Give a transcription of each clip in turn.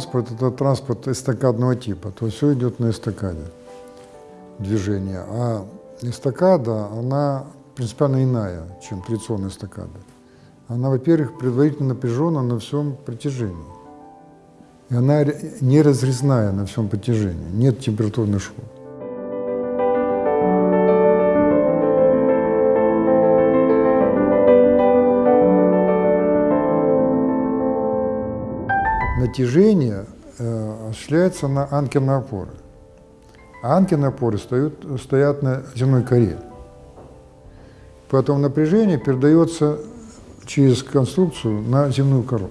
Транспорт – это транспорт эстакадного типа, то есть все идет на эстакаде движение. А эстакада, она принципиально иная, чем традиционная эстакада. Она, во-первых, предварительно напряжена на всем протяжении. И она не разрезная на всем протяжении, нет температурных швов. Натяжение э, осуществляется на анкерные опоры. А анкерные опоры стоят, стоят на земной коре. Поэтому напряжение передается через конструкцию на земную кору.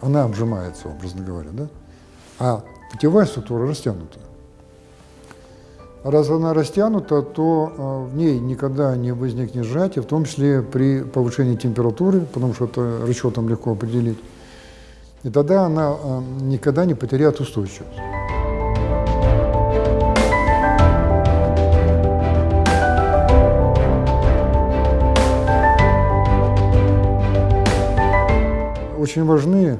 Она обжимается, образно говоря, да? а путевая структура растянута. Раз она растянута, то э, в ней никогда не возникнет сжатия, в том числе при повышении температуры, потому что это расчетом легко определить. И тогда она э, никогда не потеряет устойчивость. Очень важны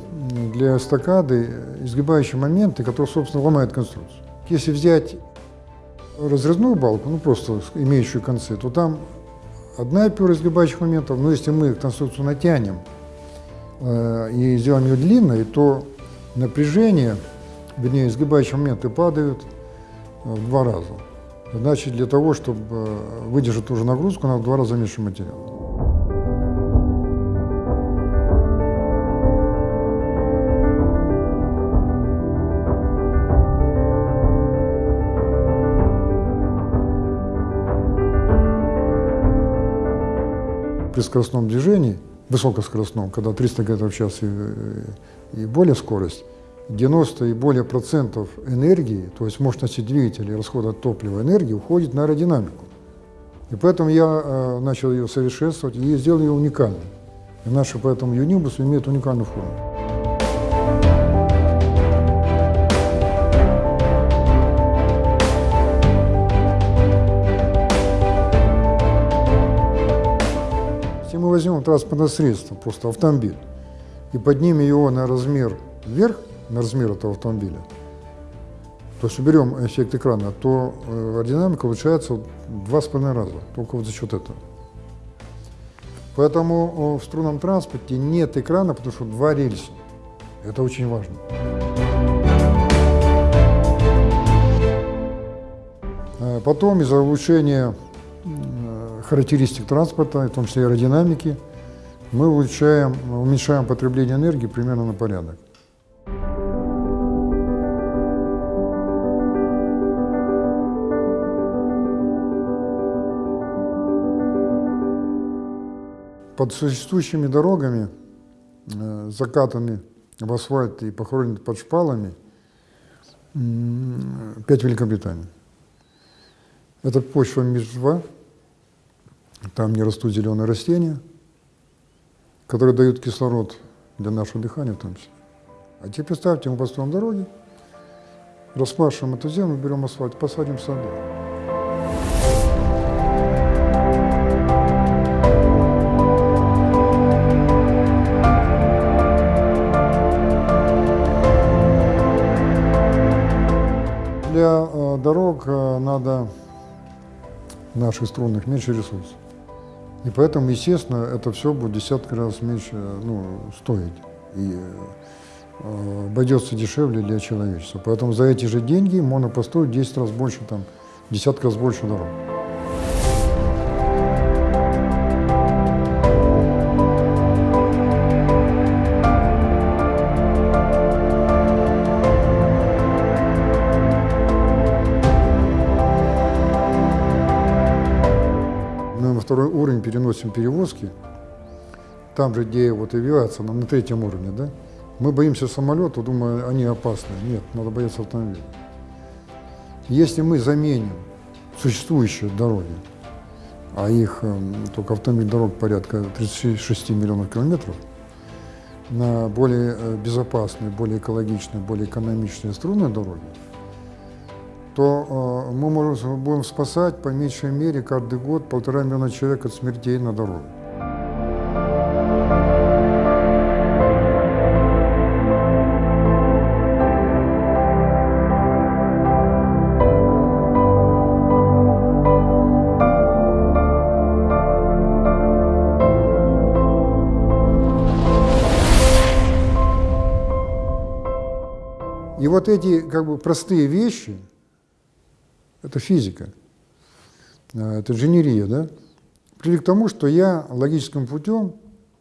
для эстакады изгибающие моменты, которые, собственно, ломают конструкцию. Если взять разрезную балку, ну просто имеющую концы, то там одна пара изгибающих моментов, но если мы конструкцию натянем, и сделаем ее длинной, то напряжение, вернее, изгибающие моменты падают э, в два раза. Значит, для того, чтобы э, выдержать ту же нагрузку, надо в два раза меньше материала. При скоростном движении высокоскоростном, когда 300 км в час и, и более скорость, 90 и более процентов энергии, то есть мощности двигателя и расхода топлива энергии уходит на аэродинамику. И поэтому я э, начал ее совершенствовать и сделал ее уникальной. И наши поэтому юнибусы имеют уникальную форму. Возьмем транспортное средство, просто автомобиль, и поднимем его на размер вверх, на размер этого автомобиля, то есть уберем эффект экрана, то э, аэродинамика улучшается два с половиной раза, только вот за счет этого. Поэтому в струнном транспорте нет экрана, потому что два рельса. Это очень важно. Э, потом из-за улучшения характеристик транспорта, в том числе аэродинамики, мы улучшаем, уменьшаем потребление энергии примерно на порядок. Под существующими дорогами, э, закатаны в асфальт и похоронены под шпалами, пять Великобританий. Это почва МИЖ-2, там не растут зеленые растения, которые дают кислород для нашего дыхания в том числе. А теперь представьте, мы построим дороги, распашем эту землю, берем асфальт, посадим сады. Для э, дорог э, надо наших струнных меньше ресурсов. И поэтому, естественно, это все будет десятки раз меньше ну, стоить. И э, обойдется дешевле для человечества. Поэтому за эти же деньги можно построить 10 раз больше, там, десятки раз больше дорог. Уровень переносим перевозки, там же, где вот авиация, на, на третьем уровне, да, мы боимся самолета, думая, они опасны. Нет, надо бояться автомобиля. Если мы заменим существующие дороги, а их эм, только автомобиль дорог порядка 36 миллионов километров, на более э, безопасные, более экологичные, более экономичные струнные дороги, то э, мы можем, будем спасать по меньшей мере каждый год полтора миллиона человек от смертей на дороге. И вот эти как бы простые вещи, это физика, э, это инженерия, да, привели к тому, что я логическим путем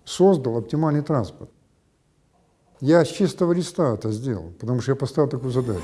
создал оптимальный транспорт. Я с чистого листа это сделал, потому что я поставил такую задачу.